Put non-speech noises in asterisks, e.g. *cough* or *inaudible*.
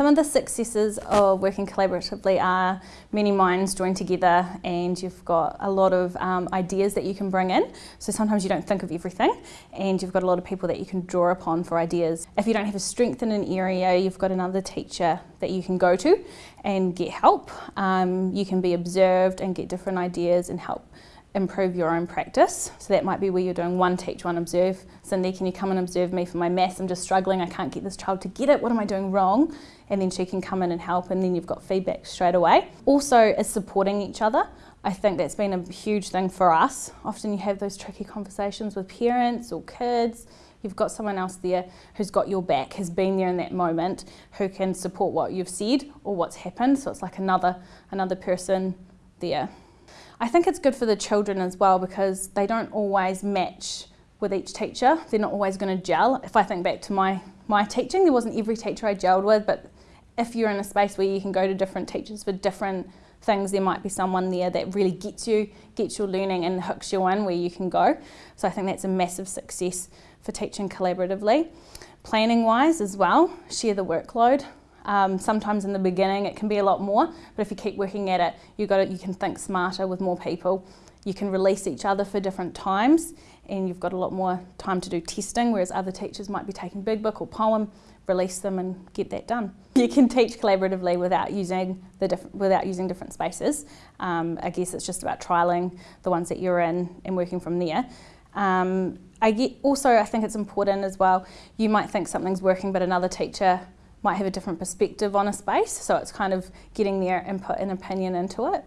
Some of the successes of working collaboratively are many minds join together and you've got a lot of um, ideas that you can bring in. So sometimes you don't think of everything and you've got a lot of people that you can draw upon for ideas. If you don't have a strength in an area, you've got another teacher that you can go to and get help. Um, you can be observed and get different ideas and help improve your own practice. So that might be where you're doing one teach, one observe. Cindy, can you come and observe me for my maths? I'm just struggling, I can't get this child to get it, what am I doing wrong? And then she can come in and help and then you've got feedback straight away. Also is supporting each other. I think that's been a huge thing for us. Often you have those tricky conversations with parents or kids. You've got someone else there who's got your back, has been there in that moment, who can support what you've said or what's happened. So it's like another, another person there. I think it's good for the children as well because they don't always match with each teacher. They're not always going to gel. If I think back to my, my teaching, there wasn't every teacher I gelled with, but if you're in a space where you can go to different teachers for different things, there might be someone there that really gets you, gets your learning and hooks you in where you can go. So I think that's a massive success for teaching collaboratively. Planning wise as well, share the workload. Um, sometimes in the beginning it can be a lot more, but if you keep working at it, you got it, you can think smarter with more people. You can release each other for different times and you've got a lot more time to do testing, whereas other teachers might be taking big book or poem, release them and get that done. *laughs* You can teach collaboratively without using the without using different spaces. Um, I guess it's just about trialling the ones that you're in and working from there. Um, I get, also, I think it's important as well, you might think something's working but another teacher might have a different perspective on a space, so it's kind of getting their input and opinion into it.